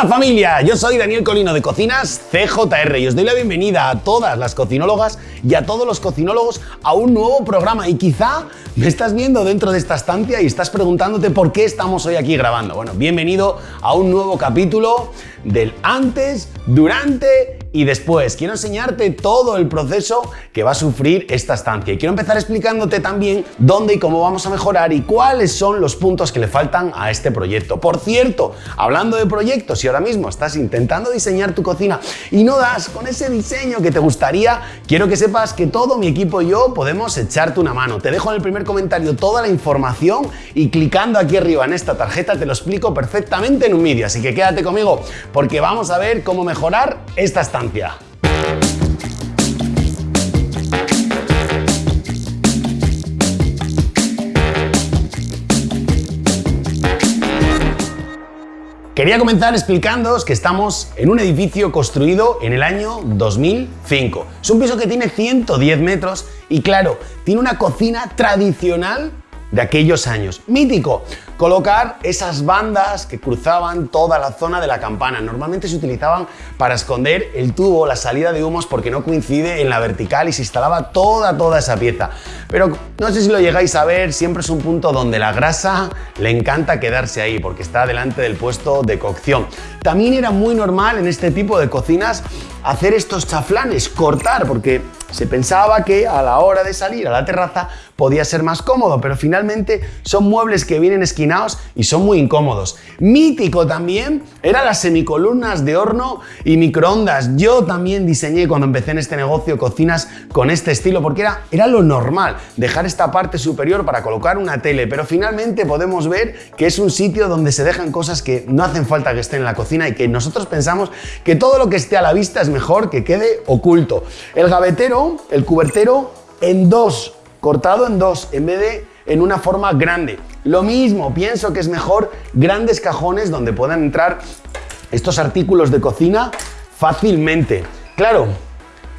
Hola familia, yo soy Daniel Colino de Cocinas CJR y os doy la bienvenida a todas las cocinólogas y a todos los cocinólogos a un nuevo programa y quizá me estás viendo dentro de esta estancia y estás preguntándote por qué estamos hoy aquí grabando. Bueno, bienvenido a un nuevo capítulo del antes, durante y después quiero enseñarte todo el proceso que va a sufrir esta estancia y quiero empezar explicándote también dónde y cómo vamos a mejorar y cuáles son los puntos que le faltan a este proyecto. Por cierto, hablando de proyectos, si ahora mismo estás intentando diseñar tu cocina y no das con ese diseño que te gustaría, quiero que sepas que todo mi equipo y yo podemos echarte una mano. Te dejo en el primer comentario toda la información y clicando aquí arriba en esta tarjeta te lo explico perfectamente en un vídeo, así que quédate conmigo porque vamos a ver cómo mejorar esta estancia. Quería comenzar explicándoos que estamos en un edificio construido en el año 2005. Es un piso que tiene 110 metros y claro, tiene una cocina tradicional de aquellos años. Mítico, colocar esas bandas que cruzaban toda la zona de la campana. Normalmente se utilizaban para esconder el tubo, la salida de humos, porque no coincide en la vertical y se instalaba toda, toda esa pieza. Pero no sé si lo llegáis a ver, siempre es un punto donde la grasa le encanta quedarse ahí, porque está delante del puesto de cocción. También era muy normal en este tipo de cocinas hacer estos chaflanes, cortar, porque se pensaba que a la hora de salir a la terraza podía ser más cómodo, pero finalmente son muebles que vienen esquinados y son muy incómodos. Mítico también eran las semicolumnas de horno y microondas. Yo también diseñé cuando empecé en este negocio cocinas con este estilo porque era, era lo normal, dejar esta parte superior para colocar una tele, pero finalmente podemos ver que es un sitio donde se dejan cosas que no hacen falta que estén en la cocina y que nosotros pensamos que todo lo que esté a la vista es mejor que quede oculto. El gavetero, el cubertero en dos cortado en dos en vez de en una forma grande. Lo mismo, pienso que es mejor grandes cajones donde puedan entrar estos artículos de cocina fácilmente. Claro,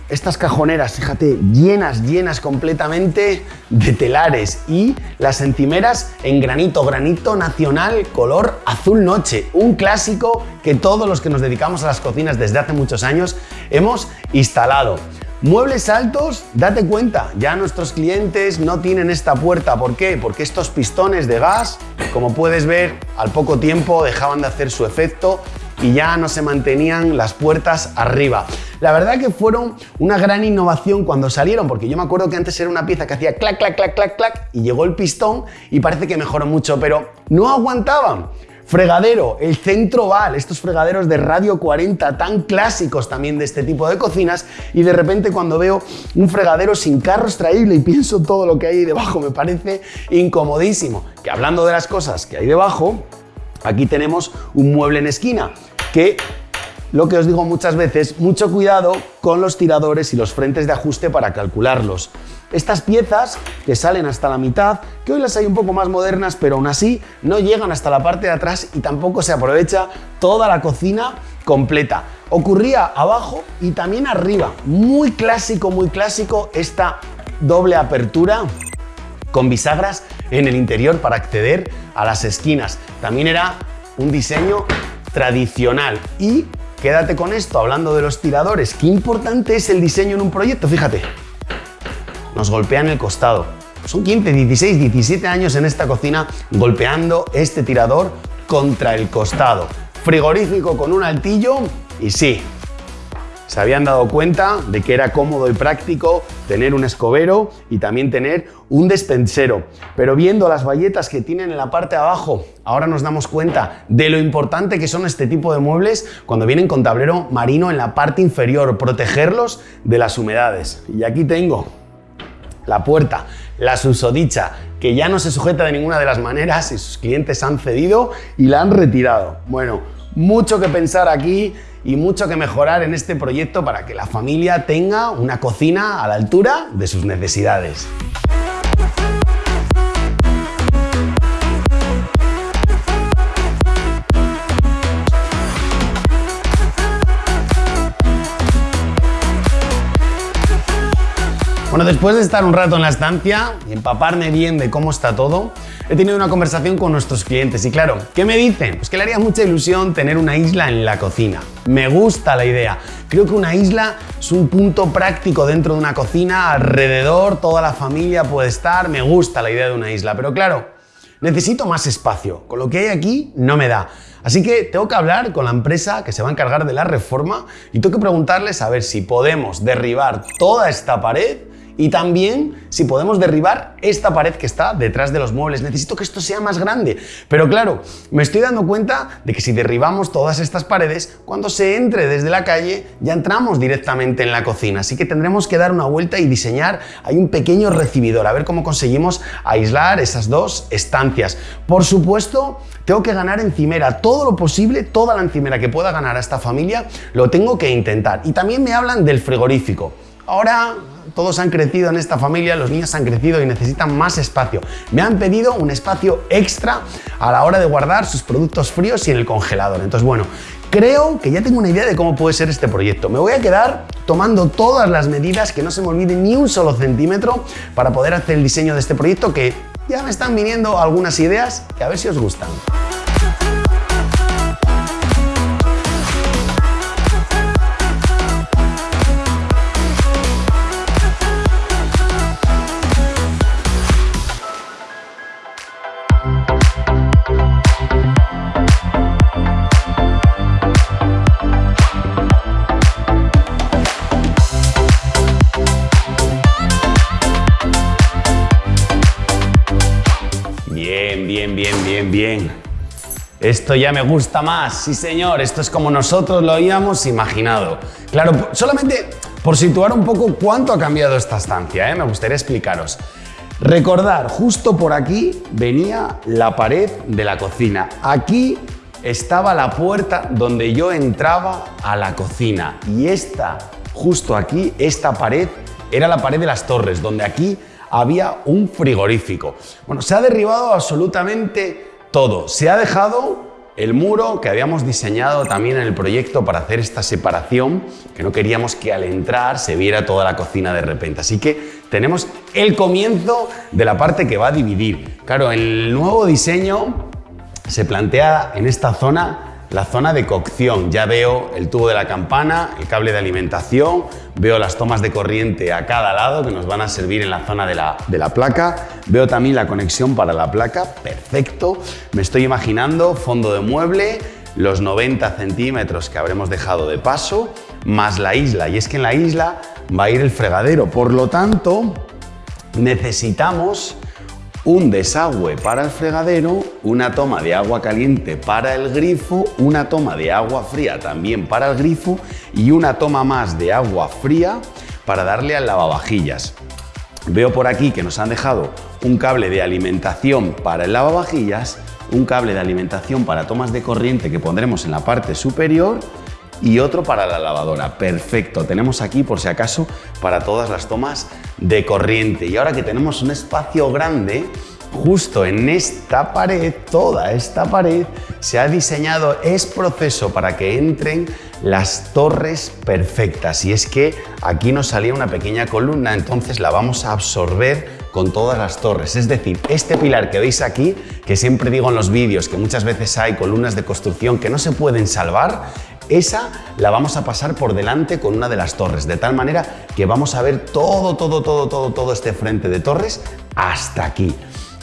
estas cajoneras, fíjate, llenas, llenas completamente de telares y las encimeras en granito, granito nacional color azul noche, un clásico que todos los que nos dedicamos a las cocinas desde hace muchos años hemos instalado. Muebles altos, date cuenta, ya nuestros clientes no tienen esta puerta. ¿Por qué? Porque estos pistones de gas, como puedes ver, al poco tiempo dejaban de hacer su efecto y ya no se mantenían las puertas arriba. La verdad que fueron una gran innovación cuando salieron, porque yo me acuerdo que antes era una pieza que hacía clac, clac, clac, clac, clac, y llegó el pistón y parece que mejoró mucho, pero no aguantaban. Fregadero, el centro val, estos fregaderos de radio 40 tan clásicos también de este tipo de cocinas y de repente cuando veo un fregadero sin carro extraíble y pienso todo lo que hay debajo me parece incomodísimo. Que hablando de las cosas que hay debajo, aquí tenemos un mueble en esquina que lo que os digo muchas veces, mucho cuidado con los tiradores y los frentes de ajuste para calcularlos. Estas piezas que salen hasta la mitad, que hoy las hay un poco más modernas, pero aún así no llegan hasta la parte de atrás y tampoco se aprovecha toda la cocina completa. Ocurría abajo y también arriba. Muy clásico, muy clásico esta doble apertura con bisagras en el interior para acceder a las esquinas. También era un diseño tradicional y Quédate con esto, hablando de los tiradores. Qué importante es el diseño en un proyecto, fíjate. Nos golpean el costado. Son 15, 16, 17 años en esta cocina golpeando este tirador contra el costado. Frigorífico con un altillo y sí, se habían dado cuenta de que era cómodo y práctico tener un escobero y también tener un despensero. Pero viendo las bayetas que tienen en la parte de abajo, ahora nos damos cuenta de lo importante que son este tipo de muebles cuando vienen con tablero marino en la parte inferior, protegerlos de las humedades. Y aquí tengo la puerta, la susodicha, que ya no se sujeta de ninguna de las maneras y sus clientes han cedido y la han retirado. Bueno, mucho que pensar aquí y mucho que mejorar en este proyecto para que la familia tenga una cocina a la altura de sus necesidades. Bueno, después de estar un rato en la estancia y empaparme bien de cómo está todo, he tenido una conversación con nuestros clientes y claro, ¿qué me dicen? Pues que le haría mucha ilusión tener una isla en la cocina. Me gusta la idea. Creo que una isla es un punto práctico dentro de una cocina, alrededor toda la familia puede estar, me gusta la idea de una isla, pero claro, necesito más espacio, con lo que hay aquí no me da. Así que tengo que hablar con la empresa que se va a encargar de la reforma y tengo que preguntarles a ver si podemos derribar toda esta pared y también si podemos derribar esta pared que está detrás de los muebles. Necesito que esto sea más grande. Pero claro, me estoy dando cuenta de que si derribamos todas estas paredes, cuando se entre desde la calle ya entramos directamente en la cocina. Así que tendremos que dar una vuelta y diseñar hay un pequeño recibidor, a ver cómo conseguimos aislar esas dos estancias. Por supuesto, tengo que ganar encimera, todo lo posible, toda la encimera que pueda ganar a esta familia, lo tengo que intentar. Y también me hablan del frigorífico. Ahora todos han crecido en esta familia, los niños han crecido y necesitan más espacio. Me han pedido un espacio extra a la hora de guardar sus productos fríos y en el congelador. Entonces, bueno, creo que ya tengo una idea de cómo puede ser este proyecto. Me voy a quedar tomando todas las medidas, que no se me olvide ni un solo centímetro para poder hacer el diseño de este proyecto que ya me están viniendo algunas ideas que a ver si os gustan. Esto ya me gusta más, sí señor, esto es como nosotros lo habíamos imaginado. Claro, solamente por situar un poco cuánto ha cambiado esta estancia, ¿eh? me gustaría explicaros. Recordar, justo por aquí venía la pared de la cocina. Aquí estaba la puerta donde yo entraba a la cocina. Y esta, justo aquí, esta pared, era la pared de las torres, donde aquí había un frigorífico. Bueno, se ha derribado absolutamente todo. Se ha dejado el muro que habíamos diseñado también en el proyecto para hacer esta separación, que no queríamos que al entrar se viera toda la cocina de repente. Así que tenemos el comienzo de la parte que va a dividir. Claro, el nuevo diseño se plantea en esta zona la zona de cocción. Ya veo el tubo de la campana, el cable de alimentación, veo las tomas de corriente a cada lado que nos van a servir en la zona de la, de la placa. Veo también la conexión para la placa, perfecto. Me estoy imaginando fondo de mueble, los 90 centímetros que habremos dejado de paso, más la isla. Y es que en la isla va a ir el fregadero. Por lo tanto, necesitamos un desagüe para el fregadero, una toma de agua caliente para el grifo, una toma de agua fría también para el grifo y una toma más de agua fría para darle al lavavajillas. Veo por aquí que nos han dejado un cable de alimentación para el lavavajillas, un cable de alimentación para tomas de corriente que pondremos en la parte superior y otro para la lavadora. Perfecto, tenemos aquí por si acaso para todas las tomas de corriente. Y ahora que tenemos un espacio grande, justo en esta pared, toda esta pared, se ha diseñado es proceso para que entren las torres perfectas. Y es que aquí nos salía una pequeña columna, entonces la vamos a absorber con todas las torres. Es decir, este pilar que veis aquí, que siempre digo en los vídeos que muchas veces hay columnas de construcción que no se pueden salvar, esa la vamos a pasar por delante con una de las torres, de tal manera que vamos a ver todo, todo, todo, todo, todo este frente de torres hasta aquí.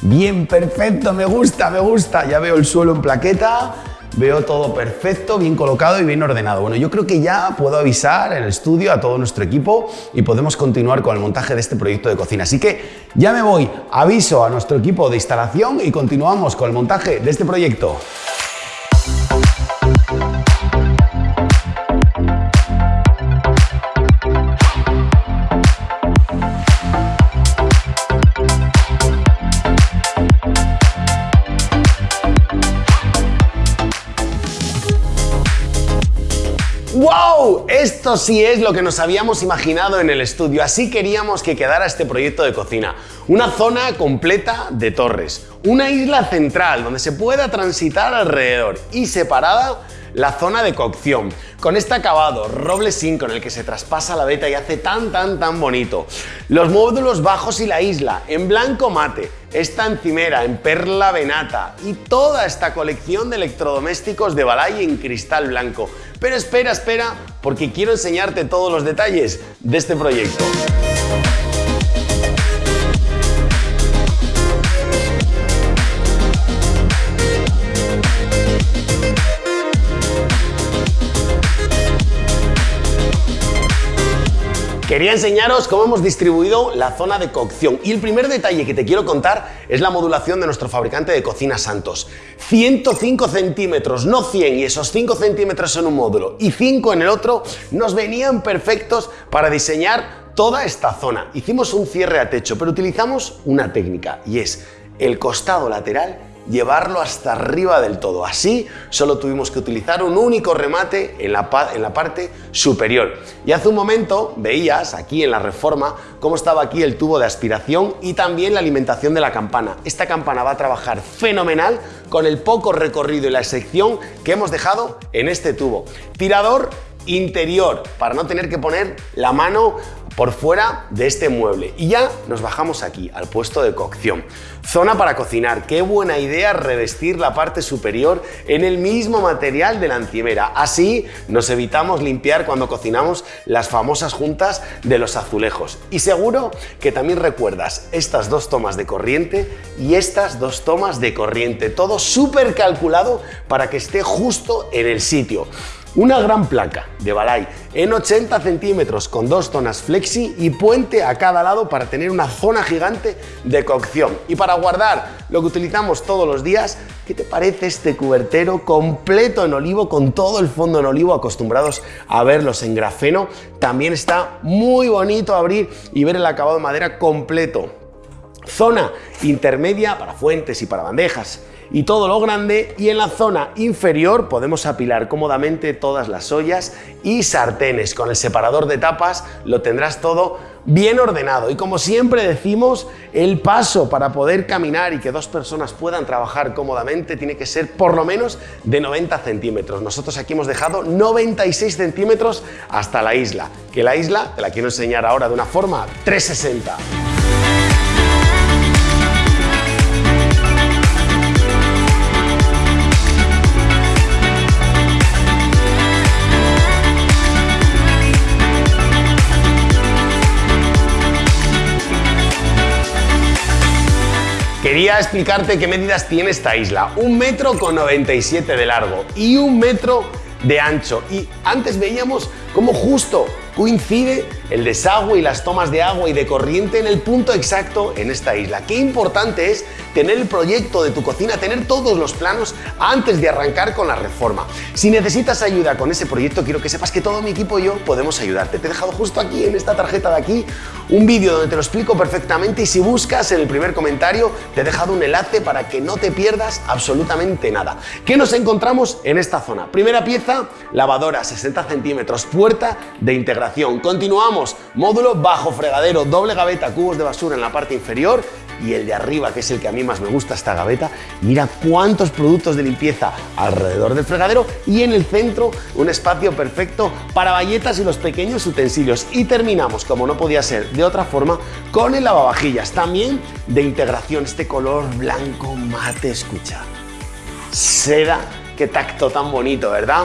Bien, perfecto, me gusta, me gusta. Ya veo el suelo en plaqueta, veo todo perfecto, bien colocado y bien ordenado. Bueno, yo creo que ya puedo avisar en el estudio a todo nuestro equipo y podemos continuar con el montaje de este proyecto de cocina. Así que ya me voy, aviso a nuestro equipo de instalación y continuamos con el montaje de este proyecto. Esto sí es lo que nos habíamos imaginado en el estudio. Así queríamos que quedara este proyecto de cocina. Una zona completa de torres. Una isla central donde se pueda transitar alrededor y separada la zona de cocción, con este acabado roble zinc con el que se traspasa la veta y hace tan tan tan bonito. Los módulos bajos y la isla en blanco mate, esta encimera en perla venata y toda esta colección de electrodomésticos de Balay en cristal blanco. Pero espera, espera, porque quiero enseñarte todos los detalles de este proyecto. Quería enseñaros cómo hemos distribuido la zona de cocción y el primer detalle que te quiero contar es la modulación de nuestro fabricante de cocina Santos. 105 centímetros, no 100 y esos 5 centímetros en un módulo y 5 en el otro nos venían perfectos para diseñar toda esta zona. Hicimos un cierre a techo pero utilizamos una técnica y es el costado lateral llevarlo hasta arriba del todo. Así solo tuvimos que utilizar un único remate en la, en la parte superior. Y hace un momento veías aquí en la reforma cómo estaba aquí el tubo de aspiración y también la alimentación de la campana. Esta campana va a trabajar fenomenal con el poco recorrido y la sección que hemos dejado en este tubo. Tirador interior para no tener que poner la mano por fuera de este mueble. Y ya nos bajamos aquí, al puesto de cocción. Zona para cocinar. Qué buena idea revestir la parte superior en el mismo material de la encimera. Así nos evitamos limpiar cuando cocinamos las famosas juntas de los azulejos. Y seguro que también recuerdas estas dos tomas de corriente y estas dos tomas de corriente. Todo súper calculado para que esté justo en el sitio. Una gran placa de Balay en 80 centímetros con dos zonas flexi y puente a cada lado para tener una zona gigante de cocción. Y para guardar lo que utilizamos todos los días, ¿qué te parece este cubertero completo en olivo con todo el fondo en olivo acostumbrados a verlos en grafeno? También está muy bonito abrir y ver el acabado de madera completo. Zona intermedia para fuentes y para bandejas y todo lo grande y en la zona inferior podemos apilar cómodamente todas las ollas y sartenes. Con el separador de tapas lo tendrás todo bien ordenado y como siempre decimos el paso para poder caminar y que dos personas puedan trabajar cómodamente tiene que ser por lo menos de 90 centímetros. Nosotros aquí hemos dejado 96 centímetros hasta la isla, que la isla te la quiero enseñar ahora de una forma 360. Quería explicarte qué medidas tiene esta isla. Un metro con 97 de largo y un metro de ancho. Y antes veíamos cómo justo coincide el desagüe y las tomas de agua y de corriente en el punto exacto en esta isla. Qué importante es tener el proyecto de tu cocina, tener todos los planos antes de arrancar con la reforma. Si necesitas ayuda con ese proyecto, quiero que sepas que todo mi equipo y yo podemos ayudarte. Te he dejado justo aquí, en esta tarjeta de aquí, un vídeo donde te lo explico perfectamente y si buscas en el primer comentario, te he dejado un enlace para que no te pierdas absolutamente nada. ¿Qué nos encontramos en esta zona? Primera pieza, lavadora, 60 centímetros, puerta de integración. Continuamos módulo bajo fregadero, doble gaveta, cubos de basura en la parte inferior y el de arriba, que es el que a mí más me gusta, esta gaveta, mira cuántos productos de limpieza alrededor del fregadero y en el centro un espacio perfecto para bayetas y los pequeños utensilios. Y terminamos, como no podía ser de otra forma, con el lavavajillas, también de integración, este color blanco mate, escucha. Seda, qué tacto tan bonito, ¿verdad?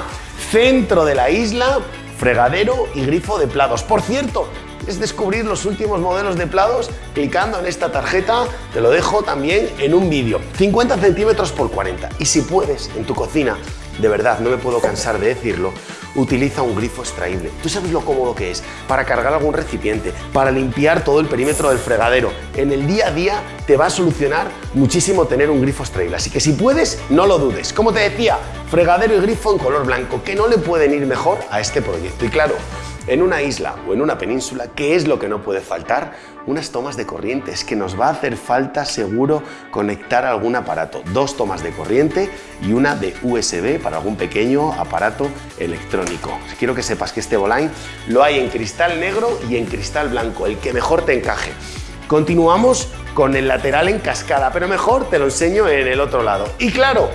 Centro de la isla, fregadero y grifo de plados. Por cierto, es descubrir los últimos modelos de plados clicando en esta tarjeta, te lo dejo también en un vídeo. 50 centímetros por 40. Y si puedes, en tu cocina, de verdad, no me puedo cansar de decirlo, utiliza un grifo extraíble. Tú sabes lo cómodo que es para cargar algún recipiente, para limpiar todo el perímetro del fregadero. En el día a día te va a solucionar muchísimo tener un grifo extraíble. Así que si puedes, no lo dudes. Como te decía, fregadero y grifo en color blanco, que no le pueden ir mejor a este proyecto. Y claro, en una isla o en una península, ¿qué es lo que no puede faltar? Unas tomas de corriente. Es que nos va a hacer falta seguro conectar algún aparato. Dos tomas de corriente y una de USB para algún pequeño aparato electrónico. Quiero que sepas que este Boline lo hay en cristal negro y en cristal blanco, el que mejor te encaje. Continuamos con el lateral en cascada, pero mejor te lo enseño en el otro lado. Y claro,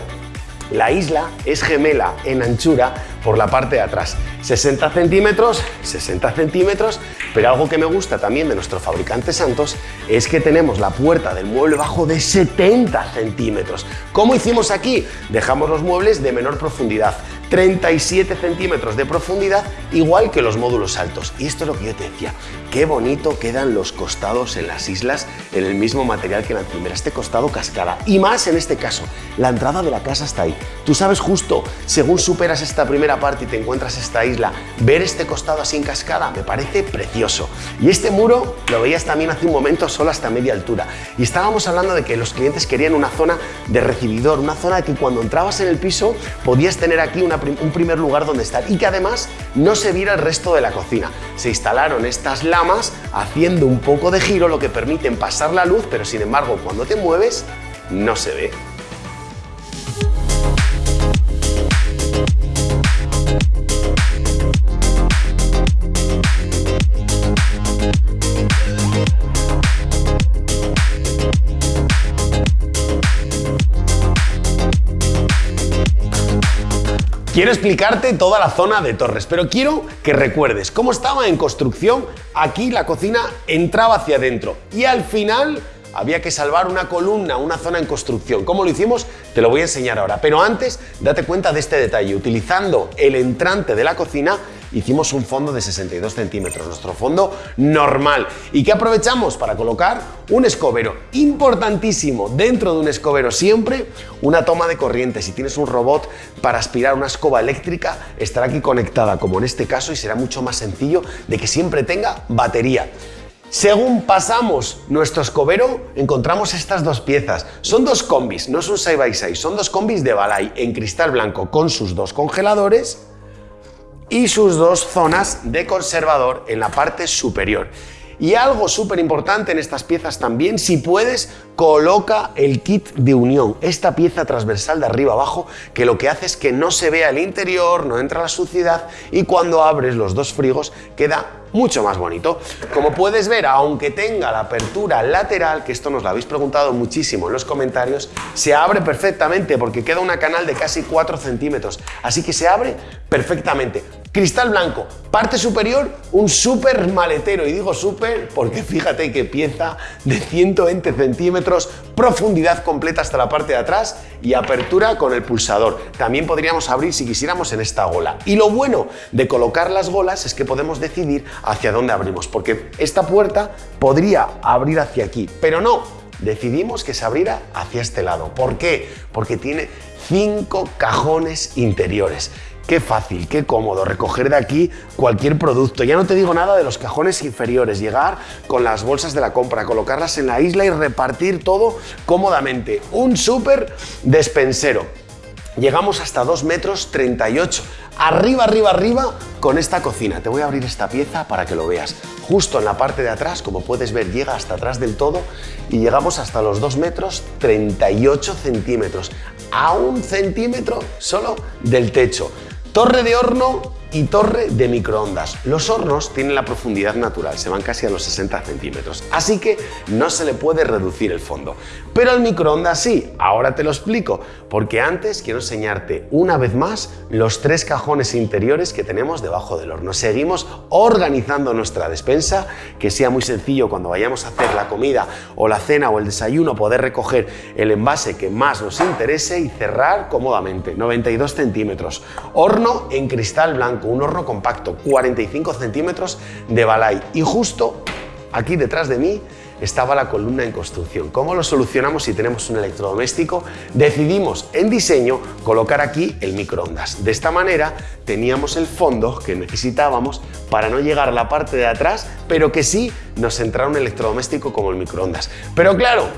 la isla es gemela en anchura por la parte de atrás. 60 centímetros, 60 centímetros, pero algo que me gusta también de nuestro fabricante Santos es que tenemos la puerta del mueble bajo de 70 centímetros. ¿Cómo hicimos aquí? Dejamos los muebles de menor profundidad. 37 centímetros de profundidad, igual que los módulos altos. Y esto es lo que yo te decía, qué bonito quedan los costados en las islas en el mismo material que la primera, este costado cascada. Y más en este caso, la entrada de la casa está ahí. Tú sabes justo, según superas esta primera parte y te encuentras esta isla, ver este costado así en cascada me parece precioso. Y este muro lo veías también hace un momento solo hasta media altura. Y estábamos hablando de que los clientes querían una zona de recibidor, una zona que cuando entrabas en el piso podías tener aquí una un primer lugar donde estar y que además no se viera el resto de la cocina. Se instalaron estas lamas haciendo un poco de giro, lo que permiten pasar la luz, pero sin embargo cuando te mueves no se ve. Quiero explicarte toda la zona de Torres, pero quiero que recuerdes cómo estaba en construcción. Aquí la cocina entraba hacia adentro y al final había que salvar una columna, una zona en construcción. ¿Cómo lo hicimos? Te lo voy a enseñar ahora. Pero antes, date cuenta de este detalle. Utilizando el entrante de la cocina, hicimos un fondo de 62 centímetros, nuestro fondo normal. ¿Y qué aprovechamos? Para colocar un escobero. Importantísimo, dentro de un escobero siempre una toma de corriente. Si tienes un robot para aspirar una escoba eléctrica, estará aquí conectada, como en este caso, y será mucho más sencillo de que siempre tenga batería. Según pasamos nuestro escobero, encontramos estas dos piezas. Son dos combis, no es un 6x6, son dos combis de Balay en cristal blanco con sus dos congeladores y sus dos zonas de conservador en la parte superior. Y algo súper importante en estas piezas también, si puedes, coloca el kit de unión, esta pieza transversal de arriba abajo, que lo que hace es que no se vea el interior, no entra la suciedad y cuando abres los dos frigos queda mucho más bonito. Como puedes ver, aunque tenga la apertura lateral, que esto nos lo habéis preguntado muchísimo en los comentarios, se abre perfectamente porque queda una canal de casi 4 centímetros, así que se abre perfectamente. Cristal blanco, parte superior, un súper maletero, y digo súper porque fíjate qué pieza de 120 centímetros, profundidad completa hasta la parte de atrás y apertura con el pulsador. También podríamos abrir si quisiéramos en esta gola. Y lo bueno de colocar las golas es que podemos decidir hacia dónde abrimos, porque esta puerta podría abrir hacia aquí, pero no, decidimos que se abriera hacia este lado. ¿Por qué? Porque tiene cinco cajones interiores. Qué fácil, qué cómodo recoger de aquí cualquier producto. Ya no te digo nada de los cajones inferiores, llegar con las bolsas de la compra, colocarlas en la isla y repartir todo cómodamente. Un súper despensero. Llegamos hasta 2 metros 38. Arriba, arriba, arriba con esta cocina. Te voy a abrir esta pieza para que lo veas. Justo en la parte de atrás, como puedes ver, llega hasta atrás del todo y llegamos hasta los 2 metros 38 centímetros. A un centímetro solo del techo. Torre de horno y torre de microondas. Los hornos tienen la profundidad natural, se van casi a los 60 centímetros, así que no se le puede reducir el fondo. Pero el microondas sí, ahora te lo explico, porque antes quiero enseñarte una vez más los tres cajones interiores que tenemos debajo del horno. Seguimos organizando nuestra despensa, que sea muy sencillo cuando vayamos a hacer la comida o la cena o el desayuno poder recoger el envase que más nos interese y cerrar cómodamente, 92 centímetros. Horno en cristal blanco un horno compacto, 45 centímetros de balay y justo aquí detrás de mí estaba la columna en construcción. ¿Cómo lo solucionamos si tenemos un electrodoméstico? Decidimos en diseño colocar aquí el microondas. De esta manera teníamos el fondo que necesitábamos para no llegar a la parte de atrás, pero que sí nos entrara un electrodoméstico como el microondas. Pero claro,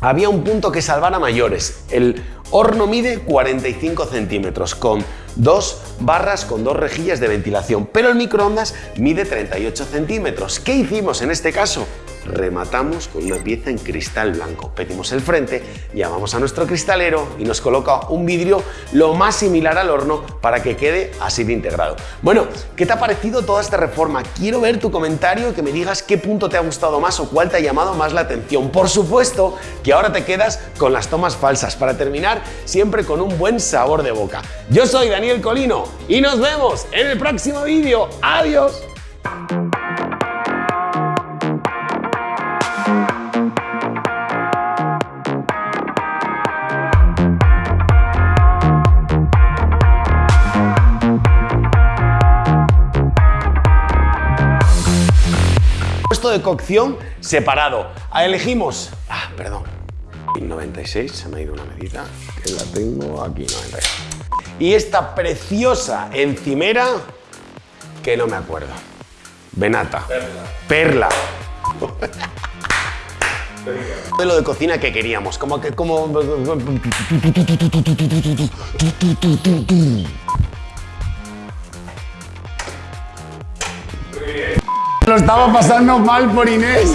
había un punto que salvar a mayores. El horno mide 45 centímetros con dos barras con dos rejillas de ventilación, pero el microondas mide 38 centímetros. ¿Qué hicimos en este caso? Rematamos con una pieza en cristal blanco. Pedimos el frente, llamamos a nuestro cristalero y nos coloca un vidrio lo más similar al horno para que quede así de integrado. Bueno, ¿qué te ha parecido toda esta reforma? Quiero ver tu comentario que me digas qué punto te ha gustado más o cuál te ha llamado más la atención. Por supuesto que ahora te quedas con las tomas falsas para terminar siempre con un buen sabor de boca. Yo soy Daniel Colino y nos vemos en el próximo vídeo. ¡Adiós! De cocción separado. Elegimos. Ah, perdón. 96, se me ha ido una medida, que la tengo aquí, 96. Y esta preciosa encimera, que no me acuerdo. Venata. Perla. Perla. Modelo de cocina que queríamos, como que como Lo estaba pasando mal por Inés.